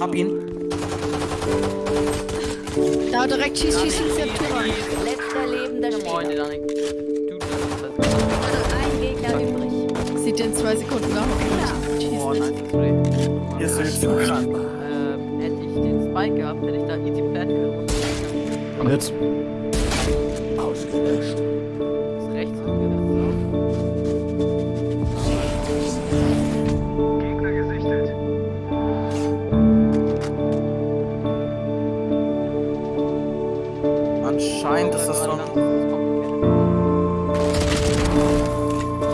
Hab ihn. Da direkt schieß, schieß, schieß, der Tür rein. Letzter lebender Spieler. Ein Gegner übrig. Sieht in zwei Sekunden nach. Oh, Schieß nice nicht. X-Ray. Hier ist der nächste Krank. Ähm, hätte ich den Spike gehabt, hätte ich da easy flat gehabt. Und jetzt? Ausgelöscht. Anscheinend ist das so ein...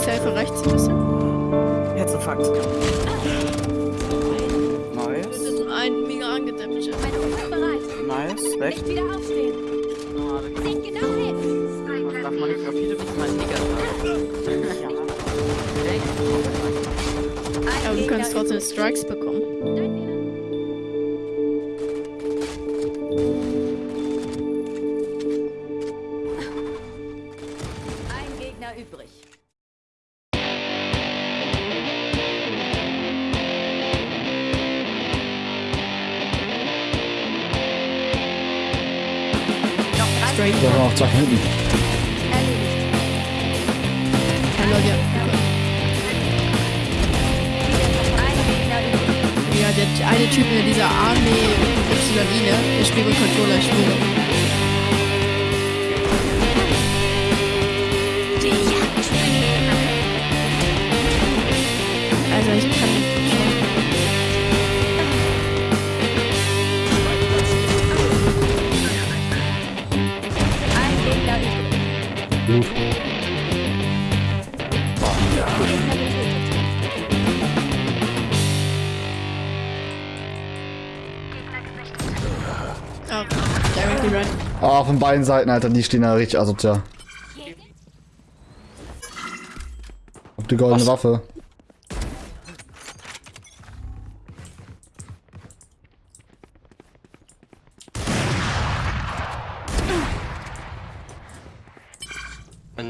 Ich helfe rechts ein bisschen. Herzinfarkt. Wir Nice. sind ein mega angedämmt. Nice. Weg. Nicht wieder aufstehen. Seht genau hin. Das darf man nicht, viele müssen mal Nigger sagen. Ein Aber du kannst trotzdem. Strikes bekommen. Übrig. Straight. Da waren noch zwei hinten. Erledigt. Hallo, ja. Ja, der eine Typ mit dieser Armee YI, ne? Der spielt mit Controller, ich schwöre. Ah, von beiden Seiten, Alter, die stehen da richtig asozial. Auf die goldene Waffe.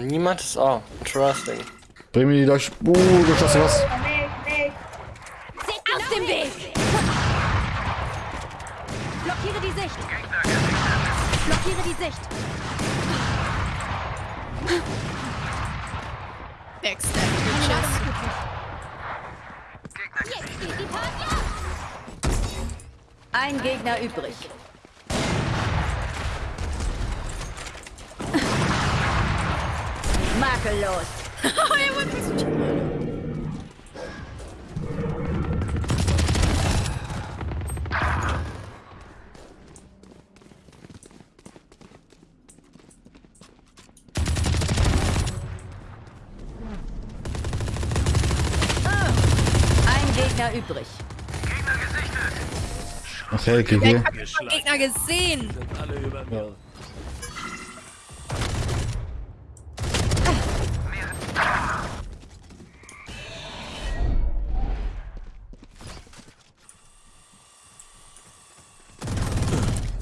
Niemand ist. Oh, interesting. Bring mir die durch. Uh, du schaffst was. Aus dem Weg! Blockiere die Sicht! Blockiere die Sicht! Backstab! Ein Gegner übrig. Makellos! Ein Gegner übrig. Okay, okay, okay. Gegner gesehen!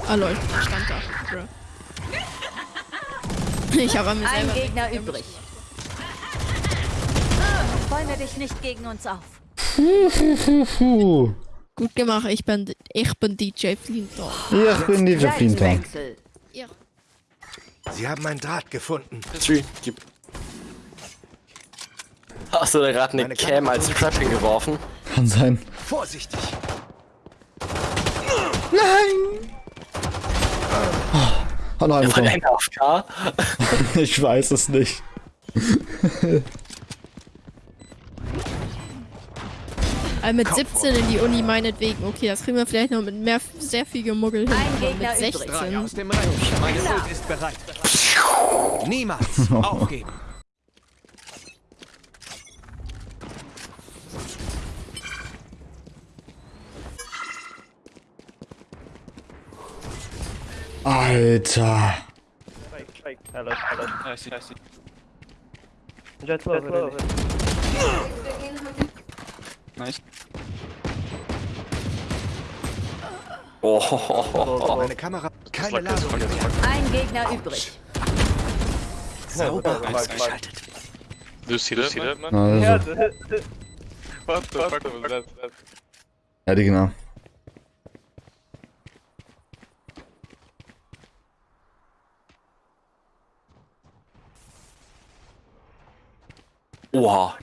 Ah lol, ich stand da. Ich habe mir Ein. Gegner übrig. Bäume dich nicht gegen uns auf. Gut gemacht, ich bin, ich bin DJ Flinter. Ich bin. Seitenwechsel. Ja. Sie haben ein Draht gefunden. Hast du da gerade eine Cam als Trap hingeworfen? Kann sein. Vorsichtig! Einen Von bekommen. einer auf K? Ich weiß es nicht. Äh, mit 17 in die Uni meinetwegen. Okay, das kriegen wir vielleicht noch mit mehr, sehr viel Gemuggel hin. Ein aber Gegner mit übrig. 16. Aus dem Rennen. Meine Ult ist bereit. Niemals aufgeben. Alter. Oh. Meine Kamera. Keine Ladung. Ein Gegner übrig. Sauber ausgeschaltet. siehst Lucy, Lötmann? Ja, also. What the fuck was that? Ja, die genau. Oha,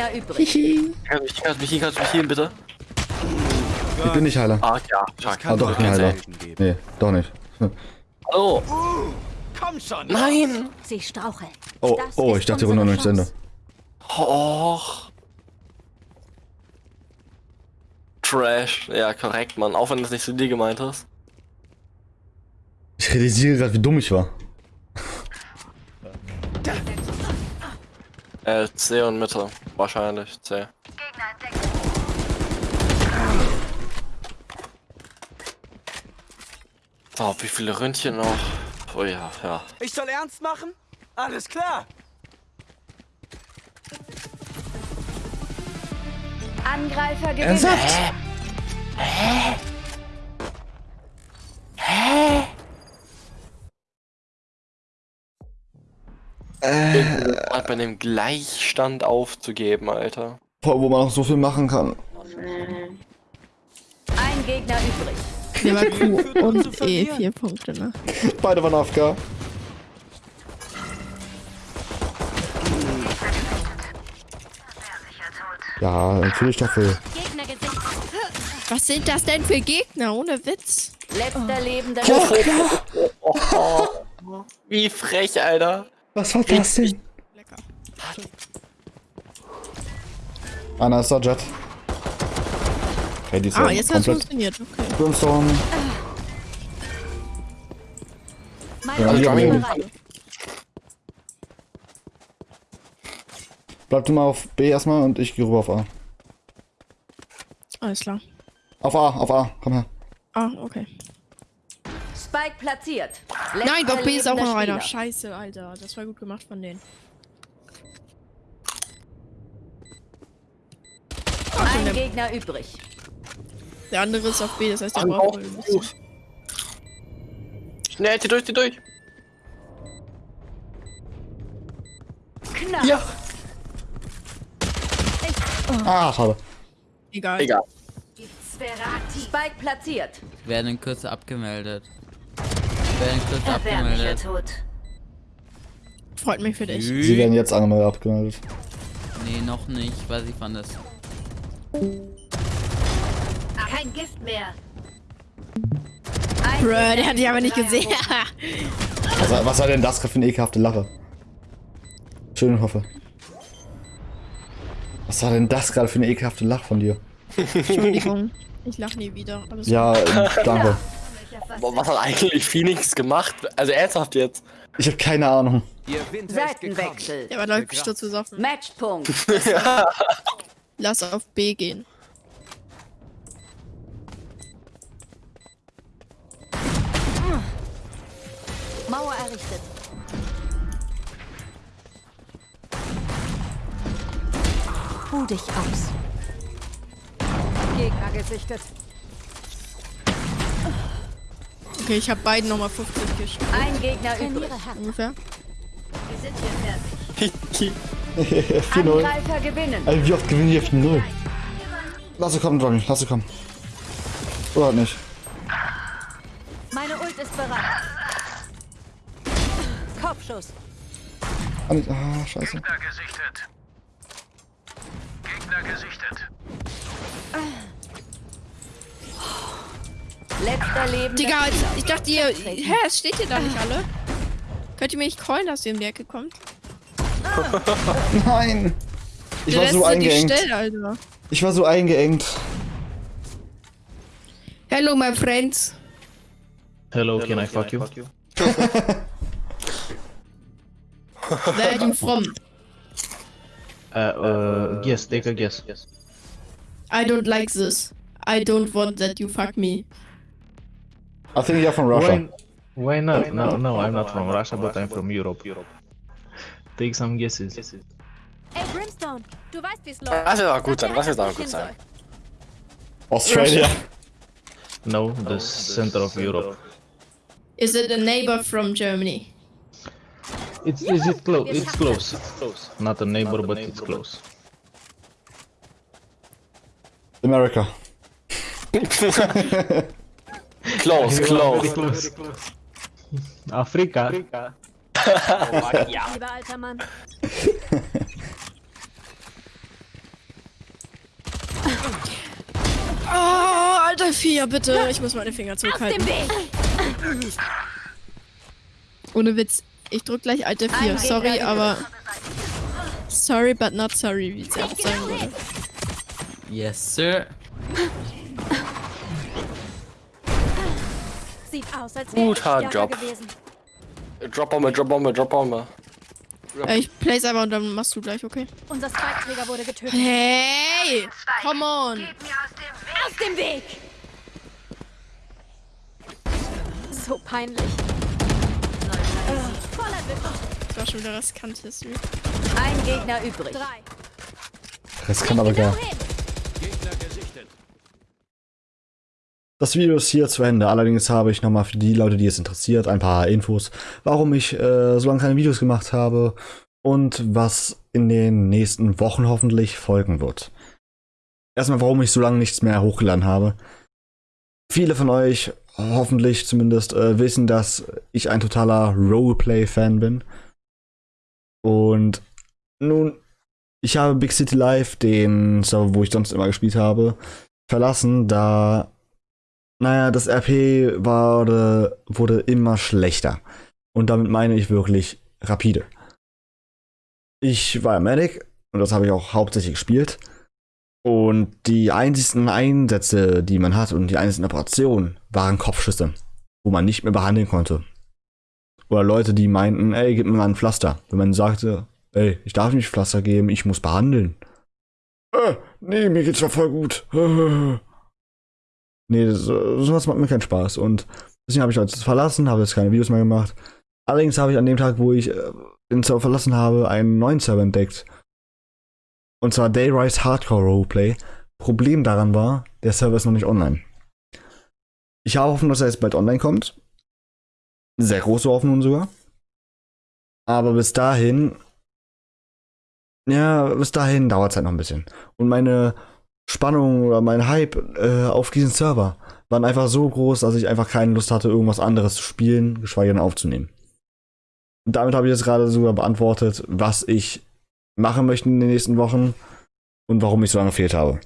Ein Gegner übrig. Kannst mich, kannst mich, kannst mich healen, bitte? Ich bin nicht Heiler. Ah, ja. Stark. Ah, doch, ich bin Heiler. Nee, doch nicht. Hallo. Komm schon. Nein. Sie straucheln. Oh, Das oh, ist ich dachte, die Runde noch nicht zu Ende. Och. Trash. Ja, korrekt, Mann. Auch wenn du es nicht zu dir gemeint hast. Ich realisiere gerade, wie dumm ich war. Äh, C und Mitte. Wahrscheinlich C. So, wie viele Ründchen noch? Oh ja, ja. Ich soll ernst machen? Alles klar. Angreifer gewinnen. Ernsthaft? Mal bei dem Gleichstand aufzugeben, Alter. Boah, wo man noch so viel machen kann. Ein Gegner übrig. Der war Q und E, vier Punkte, ne? Beide waren AFK. Ja, natürlich dafür. Was sind das denn für Gegner? Ohne Witz. Letzter lebender Wie frech, Alter. Was war das denn? Lecker. Einer ist da, Jet. Okay, die ist Ah, ja jetzt hat's komplett. funktioniert. Okay. Brimstone. Meine Ja, bereit. Bleib du mal auf B erstmal und ich gehe rüber auf A. Alles klar. Auf A, auf A, komm her. Ah, okay. Spike platziert. Nein, Letzter doch B ist auch noch einer. Scheiße, Alter. Das war gut gemacht von denen. Ein Gegner übrig. Der andere ist auf B, das heißt, der Ach, braucht. Schnell, zieh durch, zieh durch. Knapp. Ja. Ah, schade. Egal. Egal. Sperati. Spike platziert. Werden in Kürze abgemeldet. Werden Kürze abgemeldet. tot. Freut mich für dich. Sie werden jetzt einmal abgemeldet. Nee, noch nicht, weil sie fand es. Kein Gift mehr. Bruh, der hat dich aber nicht gesehen. Was, was war denn das gerade für eine ekelhafte Lache? Schön hoffe. Was war denn das gerade für eine ekelhafte Lache von dir? Entschuldigung. Ich lach nie wieder. Alles Ja, ähm, danke. Was hat eigentlich Phoenix gemacht? Also ernsthaft jetzt. Ich habe keine Ahnung. Ihr Winter ist gekommen. Seitenwechsel. Der war läuft sturzbesoffen. Matchpunkt. Lass auf B gehen. Mauer errichtet. Ruh dich aus. Gegner gesichtet. Okay, ich habe beiden nochmal 50 geschickt. Ein Gegner übrig. Ungefähr. Wir sind hier fertig. 4-0. Angreifer gewinnen. Alter, wie oft gewinnen die auf 0? Lass sie kommen, Johnny, lass sie kommen. Oder halt nicht. Meine Ult ist bereit. Kopfschuss. Ah, nicht- Ah, scheiße. Letzter lebender Digga, ich dachte ihr. Hä, es steht hier da nicht alle? Könnt ihr mir nicht callen, dass ihr in die Ecke kommt? Nein! Ich war so eingeengt. Stelle, Alter. Ich war so eingeengt. Hello, my friends. Hello, can I fuck you? Where are you from? Uh, uh, guess, take a guess. I don't like this. I don't want that you fuck me. I think you're from Russia. Why, why not? No, no, I'm not from Russia, but I'm from Europe. Europe. Take some guesses. Ey, Brimstone, du weißt, wie's läuft. Das wird auch gut sein, Sag das mir wird auch gut sein. Australia. No, the center of Europe. Is it a neighbor from Germany? It's is it close? It's close. Not a neighbor, but it's close. America. close, close. close. Afrika. Lieber alter Mann. Oh, alter Vier, bitte. Ich muss meine Finger zurückhalten. Ohne Witz. Ich drück gleich alte Vier. Sorry, aber... Sorry, but not sorry, wie sie auch sagen würde. Yes, sir. Sieht aus, als Guter Job. gewesen. Drop Bombe, Drop Bombe, Drop Bombe. Äh, ich place einfach und dann machst du gleich, okay? Unser Spike-Träger wurde getötet. Hey! Come on! Aus dem Weg! So peinlich. Das war schon wieder riskant History. Ein Gegner übrig. Drei. Das kann aber gar. hin. Das Video ist hier zu Ende. Allerdings habe ich nochmal für die Leute, die es interessiert, ein paar Infos, warum ich äh, so lange keine Videos gemacht habe und was in den nächsten Wochen hoffentlich folgen wird. Erstmal, warum ich so lange nichts mehr hochgeladen habe. Viele von euch, hoffentlich zumindest, äh, wissen, dass ich ein totaler Roleplay-Fan bin. Und nun, ich habe Big City Live, den Server, wo ich sonst immer gespielt habe, verlassen, da naja, das RP wurde, wurde immer schlechter. Und damit meine ich wirklich rapide. Ich war Medic und das habe ich auch hauptsächlich gespielt. Und die einzigsten Einsätze, die man hat und die einzigsten Operationen waren Kopfschüsse, wo man nicht mehr behandeln konnte. Oder Leute, die meinten, ey, gib mir mal ein Pflaster. Wenn man sagte, ey, ich darf nicht Pflaster geben, ich muss behandeln. Äh, nee, mir geht's doch voll gut. Nee, das, sowas macht mir keinen Spaß. Und deswegen habe ich jetzt verlassen, habe jetzt keine Videos mehr gemacht. Allerdings habe ich an dem Tag, wo ich äh, den Server verlassen habe, einen neuen Server entdeckt. Und zwar Dayrise Hardcore Roleplay. Problem daran war, der Server ist noch nicht online. Ich habe Hoffnung, dass er jetzt bald online kommt. Sehr große Hoffnung sogar. Aber bis dahin. Ja, bis dahin dauert es halt noch ein bisschen. Und meine Spannung oder mein Hype äh, auf diesen Server waren einfach so groß, dass ich einfach keine Lust hatte, irgendwas anderes zu spielen, geschweige denn aufzunehmen. Und damit habe ich jetzt gerade sogar beantwortet, was ich machen möchte in den nächsten Wochen und warum ich so lange gefehlt habe.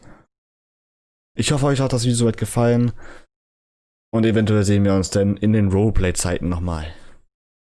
Ich hoffe, euch hat das Video soweit gefallen und eventuell sehen wir uns dann in den Roleplay-Zeiten nochmal.